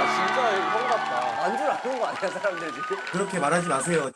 진짜 형 같다. 안 줄 아는 거 아니야, 사람들이? 그렇게 말하지 마세요.